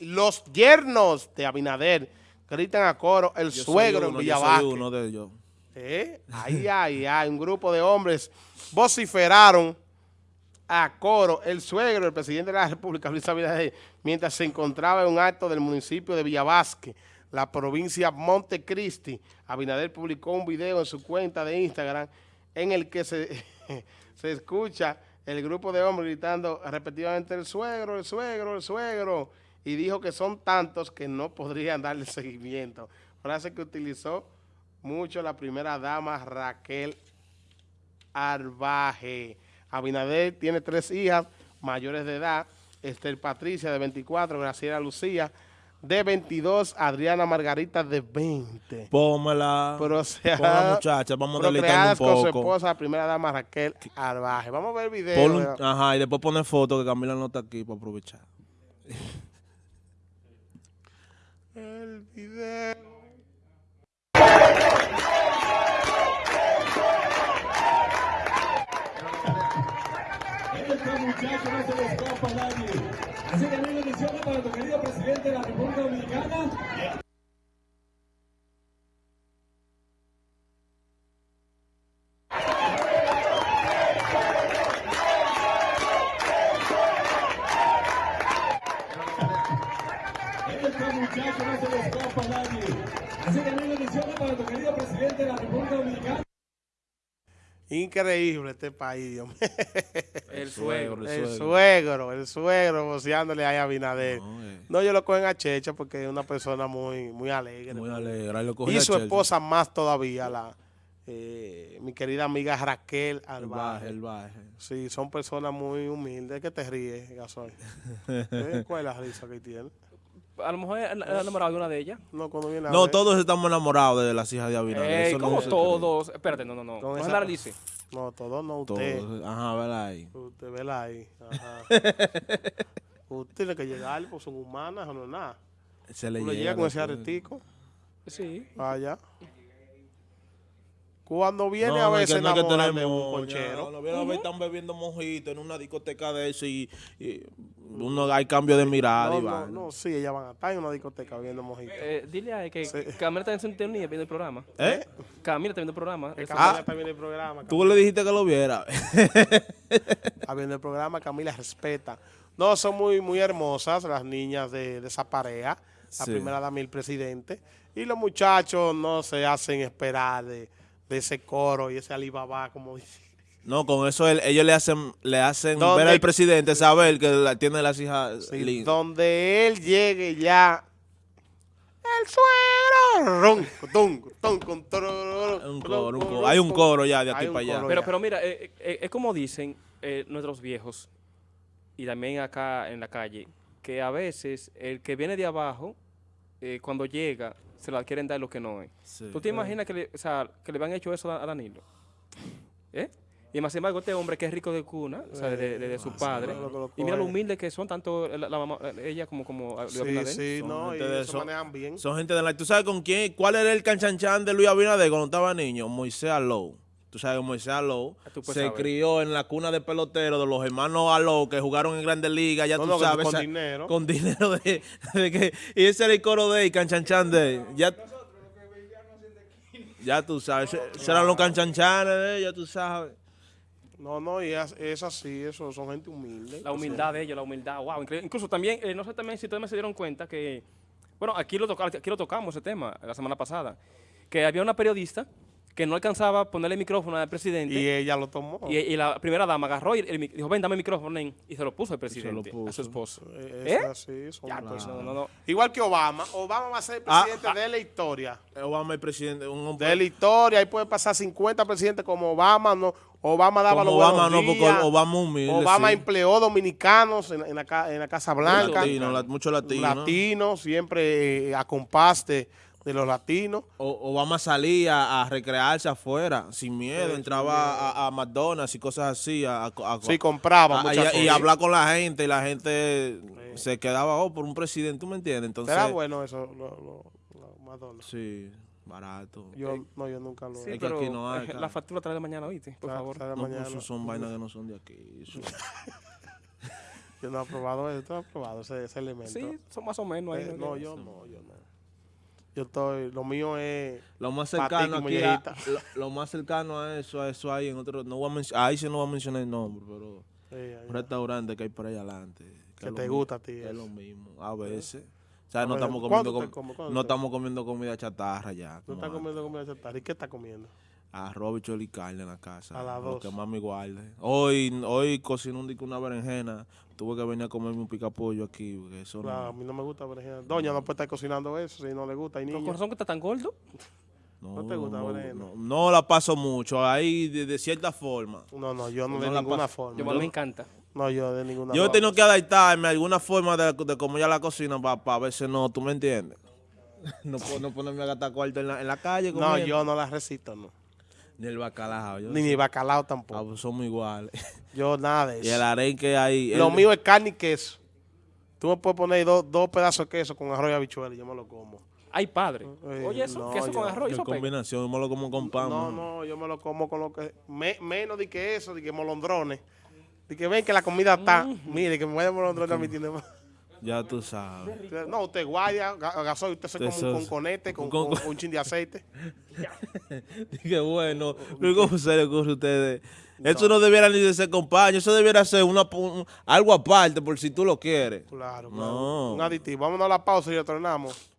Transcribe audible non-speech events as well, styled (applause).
los yernos de Abinader gritan a coro el Yo soy suegro uno, en yo soy Villavaque. uno de ellos. ¿Eh? Ay, ay, ay, un grupo de hombres vociferaron a coro el suegro del presidente de la República, Luis Abinader, mientras se encontraba en un acto del municipio de Villavasque, la provincia Montecristi. Abinader publicó un video en su cuenta de Instagram en el que se, (laughs) se escucha el grupo de hombres gritando repetidamente el suegro, el suegro, el suegro, y dijo que son tantos que no podrían darle (laughs) seguimiento. Frase que utilizó mucho la primera dama Raquel Arbaje. Abinader tiene tres hijas mayores de edad, Esther Patricia de 24, Graciela Lucía de 22, Adriana Margarita de 20. Pómela. Pero o sea, Ponla, muchacha, vamos a procreadas deleitarnos con un su poco. esposa, la primera dama Raquel Arbaje. Vamos a ver el video. Un- ajá, y después poner foto que Camila no está aquí para aprovechar. El video. Este muchacho no se le escapa a nadie. Así que mil bendiciones para tu querido presidente de la República Dominicana. Muchacho no se le escapa a nadie. Así que mil bendiciones para tu querido presidente de la República Dominicana. Increíble este país, Dios mío. El suegro. El El suegro. suegro, el suegro, voceándole ahí a Abinader. No, eh. No, ellos lo cogen a Checha porque es una persona muy, muy alegre. Muy alegre. lo y su esposa más todavía, la eh, mi querida amiga Raquel El baje, Albaje. el baje. Sí, son personas muy humildes. ¿Qué te ríes, Gasoy? (laughs) ¿Eh? ¿Cuál es la risa que tiene? A lo mejor él él enamorado de una de ellas. No, cuando viene a No, todos estamos enamorados de las hijas de Abinader. Ey, eso no como se todos. Espérate, no, no, no. Con No esa- generalice. No, todos no, usted. Todos. Ajá, vela ahí. Usted, vela ahí. Ajá. (laughs) usted tiene que llegar, pues son humanas o no es nada. Se le llega con ese aretico, Sí. vaya. Cuando viene No, a no, es veces no que de un ponchero. Cuando viene a ver, están bebiendo mojito en una discoteca de eso y, y uno hay cambio de mirada No, y no, va. no, sí, ellas van a estar en una discoteca viendo mojito. Eh, dile a él que Sí. Camila está en sintonía viendo el programa. ¿Eh? Camila está viendo el programa. Eso- Camila está viendo el programa. Tú le dijiste que lo viera. (laughs) Está viendo el programa, Camila respeta. No, son muy, muy hermosas las niñas de, de esa pareja, la Sí. primera dama y el presidente. Y los muchachos no se hacen esperar de, de ese coro y ese Alibaba, como dice. No, con eso él- ellos le hacen le hacen ver al presidente saber que la- tiene las hijas Sí, lindas. donde él llegue ya. El suegro. Rum, tum, tum, tum, Un coro, un tum, coro. Hay un coro ya de aquí para allá. Pero, pero mira, eh, eh, es como dicen eh, nuestros viejos, y también acá en la calle, que a veces el que viene de abajo, eh, cuando llega, se la quieren dar lo que no es. Sí. ¿Tú te imaginas que le, o sea, que le habían hecho eso a a Danilo? ¿Eh? Y más sin embargo, este hombre que es rico de cuna, o sea, de, de- de su padre, lo que lo y mira lo humilde que son tanto la, la mamá, ella como, como Luis Sí, Abinader. sí, Son no, y gente de se eso. manejan bien. Son gente de la... ¿Tú sabes con quién? ¿Cuál era el canchanchan de Luis Abinader cuando estaba niño? Moisés Alou. Tú sabes Moisés Alou Ah, se saber. crió en la cuna de pelotero de los hermanos Alou que jugaron en Grandes Ligas, ya No, tú no, sabes. con esa- dinero. Con dinero de, de que... Y ese era el coro de él, canchanchan de él. Ya, ya tú sabes, eran los canchanchanes de él, ya tú sabes. No, no, y es, es así, eso, son gente humilde. La humildad de ellos, la humildad, wow, increíble. Incluso también, eh, no sé también si ustedes se dieron cuenta que, bueno, aquí lo, toca- aquí lo tocamos ese tema la semana pasada, que había una periodista que no alcanzaba a ponerle el micrófono al presidente Y ella lo tomó. y la primera dama agarró y el dijo, ven, dame el micrófono, nen", y se lo puso al lo presidente, a puso. su esposo. Eh, es así, son Ya, pues, personas. no, no, no. Igual que Obama. Obama va a ser el Ah, presidente de la historia. Obama el presidente, un hombre... De la historia. Ahí puede pasar 50 presidentes como Obama. No, Obama daba Como los buenos Obama, no, porque días. Obama humilde, Obama sí. empleó dominicanos en, en la, en la Casa Blanca. Latino, la- mucho latino. Latinos, siempre eh, a compás de, los latinos. O- Obama salía a recrearse afuera, sin miedo, entraba a, a McDonald's y cosas así. A, a- a- Sí, compraba a- muchas y, hablar con la gente, y la gente se quedaba, oh, por un presidente, ¿tú me entiendes? Entonces, Era bueno eso, lo, lo- lo- Madonna. sí, barato. Yo, no, yo nunca lo Sí, que aquí no hay, eh, la factura trae de mañana, oíste, por favor. trae No, mañana. pues, eso son vainas que no son de aquí. eso- (laughs) Yo no he probado eso, tú has probado ese, ese elemento. Sí, son más o menos ahí. Eh, no, yo no, yo no. Yo estoy, lo mío es... Lo más cercano aquí, a, (laughs) lo, lo más cercano a eso, a eso hay en otro, no voy a ahí sí no voy a mencionar el nombre, pero un restaurante que hay por ahí adelante. Que te gusta a ti Es lo mismo, a veces. O sea, no estamos ¿cuánto comiendo, com- no estamos comiendo comida chatarra ya. No estás comiendo comida chatarra. ¿Y qué estás comiendo? Arroz, bichuelo y carne en la casa. A las Lo que más me guarde. Hoy, hoy cociné un una berenjena. Tuve que venir a comerme un picapollo aquí. Porque eso Claro, a no, mí no me gusta berenjena. Doña no puede estar cocinando eso si no le gusta. ¿Con niños. razón que está tan gordo? no, ¿no te gusta no, berenjena? no, no la paso mucho. Ahí, de, de cierta forma. No, no, yo no, No de la ninguna paso. forma. Yo, a mí me encanta. No, yo de ninguna Yo he tenido que adaptarme a alguna forma de, de cómo ya la cocina para a veces no, ¿tú me entiendes? (laughs) No, puedo- no ponerme a gastar cuarto en la, en la calle. No, yo no la resisto, no. Ni el bacalao. Yo Ni mi bacalao tampoco. Ah, pues somos iguales. (laughs) Yo nada de y el eso. arenque ahí. Lo el- mío es carne y queso. Tú me puedes poner dos, dos pedazos de queso con arroz y habichuela y yo me lo como. Ay, padre. Eh, Oye, eso, no, queso con yo- arroz y Qué eso pega. combinación, yo me lo como con pan. No, no, yo me lo como con lo que... me- menos de que eso, de que molondrones. De que ven que la comida está... Mire, que me vaya molondrones a mi tienda. (laughs) Ya tú sabes. No, usted guaya, ga- gasoil, usted se come un conconete con, con- con un chin de aceite. (laughs) Qué bueno. Pero ¿Cómo se le ocurre a ustedes? Eso no debiera ni de ser compañero, eso debiera ser una, un- algo aparte por si tú lo quieres. Claro, claro. No. Un aditivo. Vámonos a la pausa y retornamos.